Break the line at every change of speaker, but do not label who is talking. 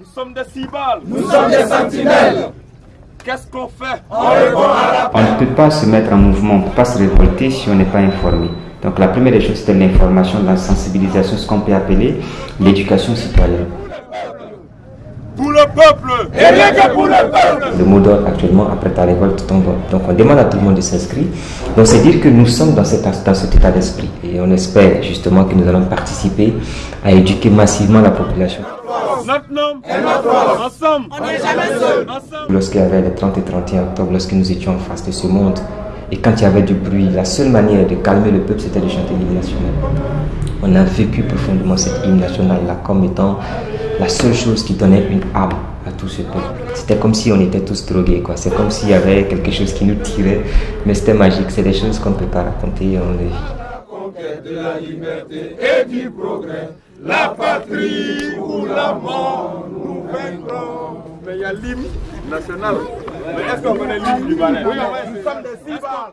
Nous sommes des cibales.
Nous sommes des sentinelles.
Qu'est-ce qu'on fait?
On répond à
On ne peut pas se mettre en mouvement, on ne peut pas se révolter si on n'est pas informé. Donc la première des choses, c'est l'information, la sensibilisation, ce qu'on peut appeler l'éducation citoyenne.
Pour le peuple
Et rien que pour le peuple.
Le mot d'ordre actuellement, après ta révolte, tombe. Donc on demande à tout le monde de s'inscrire. Donc c'est dire que nous sommes dans cet, dans cet état d'esprit. Et on espère justement que nous allons participer à éduquer massivement la population.
Notre nom est notre Ensemble On n'est jamais seul Ensemble
Lorsqu'il y avait le 30 et 31 octobre, lorsque nous étions en face de ce monde, et quand il y avait du bruit, la seule manière de calmer le peuple, c'était de chanter l'hymne national. On a vécu profondément cette hymne nationale-là comme étant la seule chose qui donnait une âme à tout ce peuple. C'était comme si on était tous drogués, quoi. C'est comme s'il y avait quelque chose qui nous tirait, mais c'était magique. C'est des choses qu'on ne peut pas raconter on les vit.
De la liberté et du progrès. La patrie ou la mort, nous vaincrons.
Mais il y a l'hymne national. Mais est-ce qu'on connaît l'hymne libanais Oui, nous sommes des cibales.